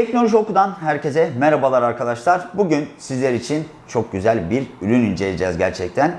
Teknoloji Oku'dan herkese merhabalar arkadaşlar. Bugün sizler için çok güzel bir ürün inceleyeceğiz gerçekten.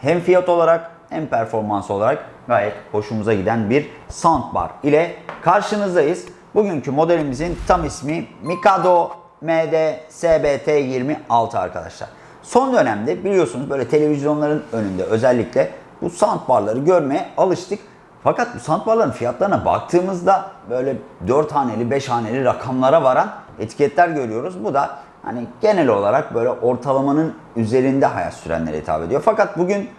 Hem fiyat olarak hem performans olarak gayet hoşumuza giden bir soundbar ile karşınızdayız. Bugünkü modelimizin tam ismi Mikado MD SBT26 arkadaşlar. Son dönemde biliyorsunuz böyle televizyonların önünde özellikle bu soundbarları görmeye alıştık. Fakat bu soundbarların fiyatlarına baktığımızda böyle 4 haneli 5 haneli rakamlara varan etiketler görüyoruz. Bu da hani genel olarak böyle ortalamanın üzerinde hayat sürenlere hitap ediyor. Fakat bugün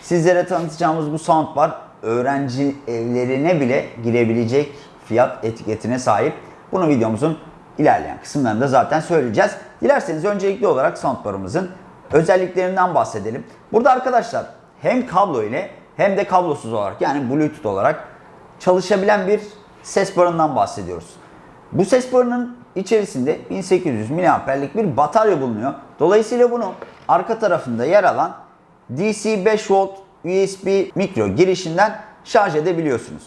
sizlere tanıtacağımız bu soundbar öğrenci evlerine bile girebilecek fiyat etiketine sahip. Bunu videomuzun ilerleyen kısımlarında zaten söyleyeceğiz. Dilerseniz öncelikli olarak soundbarımızın özelliklerinden bahsedelim. Burada arkadaşlar hem kablo ile hem de kablosuz olarak yani Bluetooth olarak çalışabilen bir ses barından bahsediyoruz. Bu ses barının içerisinde 1800 mAh'lik bir batarya bulunuyor. Dolayısıyla bunu arka tarafında yer alan DC 5 volt USB mikro girişinden şarj edebiliyorsunuz.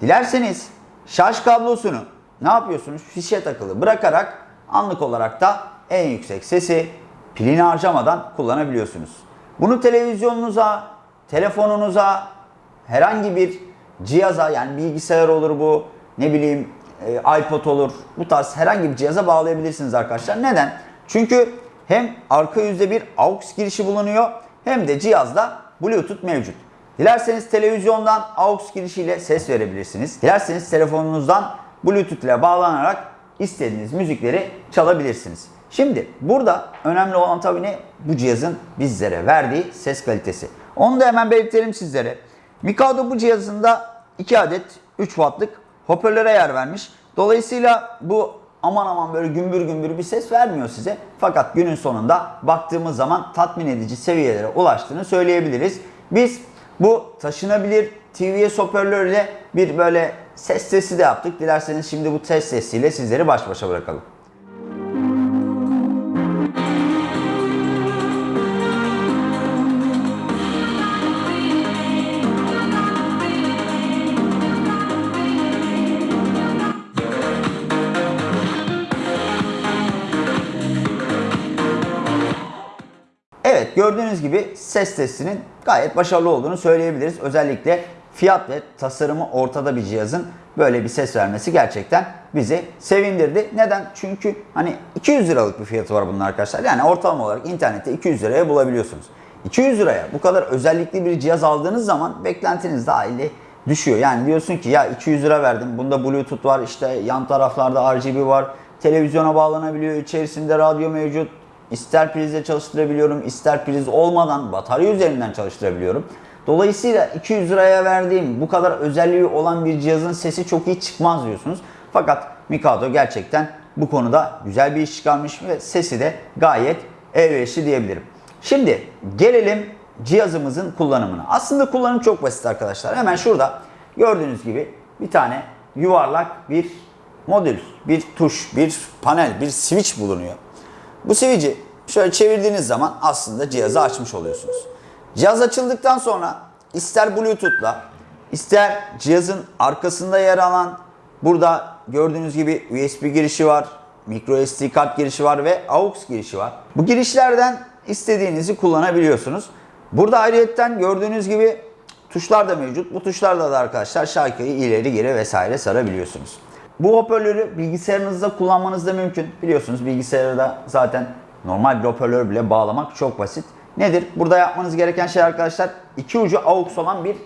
Dilerseniz şarj kablosunu ne yapıyorsunuz? Fişe takılı bırakarak anlık olarak da en yüksek sesi pilini harcamadan kullanabiliyorsunuz. Bunu televizyonunuza, telefonunuza, herhangi bir cihaza yani bilgisayar olur bu, ne bileyim e, iPod olur. Bu tarz herhangi bir cihaza bağlayabilirsiniz arkadaşlar. Neden? Çünkü hem arka yüzde bir AUX girişi bulunuyor hem de cihazda Bluetooth mevcut. Dilerseniz televizyondan AUX girişiyle ses verebilirsiniz. Dilerseniz telefonunuzdan Bluetooth ile bağlanarak istediğiniz müzikleri çalabilirsiniz. Şimdi burada önemli olan tabii ne? Bu cihazın bizlere verdiği ses kalitesi. Onu da hemen belirtelim sizlere. Mikado bu cihazında 2 adet 3 wattlık hoparlöre yer vermiş. Dolayısıyla bu aman aman böyle gümbür gümbür bir ses vermiyor size. Fakat günün sonunda baktığımız zaman tatmin edici seviyelere ulaştığını söyleyebiliriz. Biz bu taşınabilir TVS hoparlörle bir böyle ses sesi de yaptık. Dilerseniz şimdi bu ses sesiyle sizleri baş başa bırakalım. Evet gördüğünüz gibi ses testinin gayet başarılı olduğunu söyleyebiliriz. Özellikle fiyat ve tasarımı ortada bir cihazın böyle bir ses vermesi gerçekten bizi sevindirdi. Neden? Çünkü hani 200 liralık bir fiyatı var bunun arkadaşlar. Yani ortalama olarak internette 200 liraya bulabiliyorsunuz. 200 liraya bu kadar özellikli bir cihaz aldığınız zaman beklentiniz dahili düşüyor. Yani diyorsun ki ya 200 lira verdim. Bunda Bluetooth var, işte yan taraflarda RGB var. Televizyona bağlanabiliyor, içerisinde radyo mevcut. İster prizle çalıştırabiliyorum, ister priz olmadan batarya üzerinden çalıştırabiliyorum. Dolayısıyla 200 liraya verdiğim bu kadar özelliği olan bir cihazın sesi çok iyi çıkmaz diyorsunuz. Fakat Mikado gerçekten bu konuda güzel bir iş çıkarmış ve sesi de gayet elverişli diyebilirim. Şimdi gelelim cihazımızın kullanımına. Aslında kullanım çok basit arkadaşlar. Hemen şurada gördüğünüz gibi bir tane yuvarlak bir modül, bir tuş, bir panel, bir switch bulunuyor. Bu switch'i şöyle çevirdiğiniz zaman aslında cihazı açmış oluyorsunuz. Cihaz açıldıktan sonra ister Bluetooth'la ister cihazın arkasında yer alan burada gördüğünüz gibi USB girişi var, micro SD kart girişi var ve AUX girişi var. Bu girişlerden istediğinizi kullanabiliyorsunuz. Burada ayrıyetten gördüğünüz gibi tuşlar da mevcut. Bu tuşlarda da arkadaşlar şarkıyı ileri geri vesaire sarabiliyorsunuz. Bu hoparlörü bilgisayarınızda kullanmanız da mümkün. Biliyorsunuz bilgisayarda zaten normal bir hoparlör bile bağlamak çok basit. Nedir? Burada yapmanız gereken şey arkadaşlar iki ucu AUX olan bir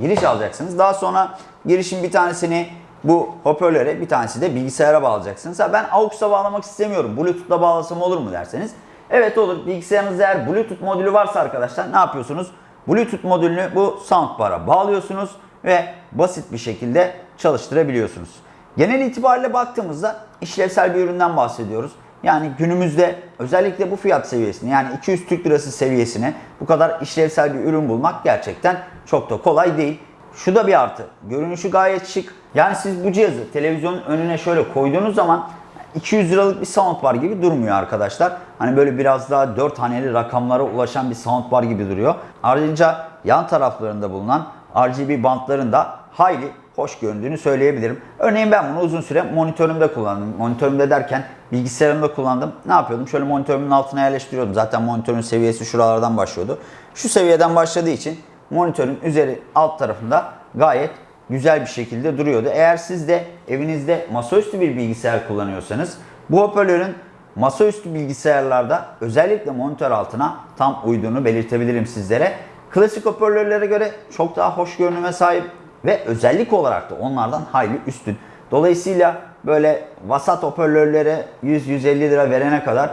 giriş alacaksınız. Daha sonra girişin bir tanesini bu hoparlöre bir tanesi de bilgisayara bağlayacaksınız. Ha ben AUX'a bağlamak istemiyorum. Bluetooth'la bağlasam olur mu derseniz. Evet olur. Bilgisayarınızda eğer Bluetooth modülü varsa arkadaşlar ne yapıyorsunuz? Bluetooth modülünü bu soundbar'a bağlıyorsunuz ve basit bir şekilde çalıştırabiliyorsunuz. Genel itibariyle baktığımızda işlevsel bir üründen bahsediyoruz. Yani günümüzde özellikle bu fiyat seviyesini yani 200 Türk Lirası seviyesine bu kadar işlevsel bir ürün bulmak gerçekten çok da kolay değil. Şu da bir artı. Görünüşü gayet şık. Yani siz bu cihazı televizyonun önüne şöyle koyduğunuz zaman 200 liralık bir soundbar gibi durmuyor arkadaşlar. Hani böyle biraz daha 4 haneli rakamlara ulaşan bir soundbar gibi duruyor. Ayrıca yan taraflarında bulunan RGB bantların da hayli hoş göründüğünü söyleyebilirim. Örneğin ben bunu uzun süre monitörümde kullandım. Monitörümde derken bilgisayarımda kullandım. Ne yapıyordum? Şöyle monitörümün altına yerleştiriyordum. Zaten monitörün seviyesi şuralardan başlıyordu. Şu seviyeden başladığı için monitörün üzeri alt tarafında gayet güzel bir şekilde duruyordu. Eğer siz de evinizde masaüstü bir bilgisayar kullanıyorsanız bu hoparlörün masaüstü bilgisayarlarda özellikle monitör altına tam uyduğunu belirtebilirim sizlere. Klasik hoparlörlere göre çok daha hoş görünüme sahip ve özellik olarak da onlardan hayli üstün. Dolayısıyla böyle vasat hoparlörlere 100-150 lira verene kadar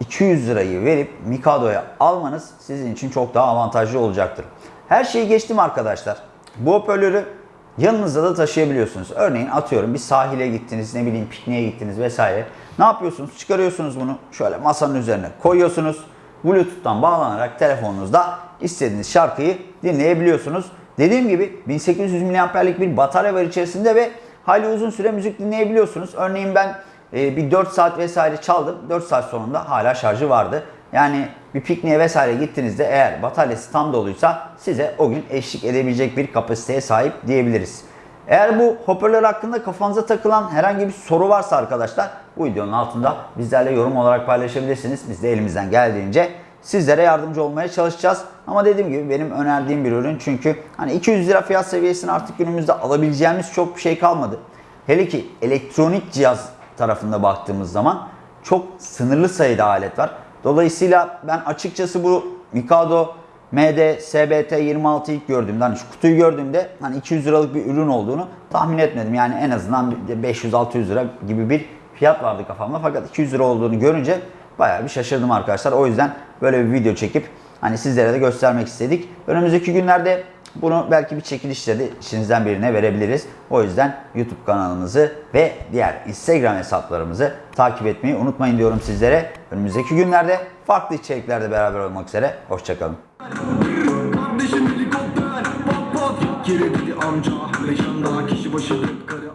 200 lirayı verip Mikado'ya almanız sizin için çok daha avantajlı olacaktır. Her şeyi geçtim arkadaşlar. Bu hoparlörü yanınızda da taşıyabiliyorsunuz. Örneğin atıyorum bir sahile gittiniz, ne bileyim pikniğe gittiniz vesaire. Ne yapıyorsunuz? Çıkarıyorsunuz bunu şöyle masanın üzerine koyuyorsunuz. Bluetooth'tan bağlanarak telefonunuzda istediğiniz şarkıyı dinleyebiliyorsunuz. Dediğim gibi 1800 mAh'lik bir batarya var içerisinde ve hayli uzun süre müzik dinleyebiliyorsunuz. Örneğin ben e, bir 4 saat vesaire çaldım. 4 saat sonunda hala şarjı vardı. Yani bir pikniğe vesaire gittiğinizde eğer bataryası tam doluysa size o gün eşlik edebilecek bir kapasiteye sahip diyebiliriz. Eğer bu hoparlör hakkında kafanıza takılan herhangi bir soru varsa arkadaşlar bu videonun altında bizlerle yorum olarak paylaşabilirsiniz. Biz de elimizden geldiğince sizlere yardımcı olmaya çalışacağız. Ama dediğim gibi benim önerdiğim bir ürün çünkü hani 200 lira fiyat seviyesini artık günümüzde alabileceğimiz çok bir şey kalmadı. Hele ki elektronik cihaz tarafında baktığımız zaman çok sınırlı sayıda alet var. Dolayısıyla ben açıkçası bu Mikado MD SBT 26 ilk gördüğümde hani şu kutuyu gördüğümde hani 200 liralık bir ürün olduğunu tahmin etmedim. Yani en azından 500-600 lira gibi bir fiyat vardı kafamda. Fakat 200 lira olduğunu görünce bayağı bir şaşırdım arkadaşlar. O yüzden böyle bir video çekip hani sizlere de göstermek istedik. Önümüzdeki günlerde bunu belki bir çekilişle de işinizden birine verebiliriz. O yüzden YouTube kanalımızı ve diğer Instagram hesaplarımızı takip etmeyi unutmayın diyorum sizlere. Önümüzdeki günlerde farklı içeriklerde beraber olmak üzere. Hoşçakalın. Kardeşim helikopter pat pat Kirebili amca Leşanda kişi başı karı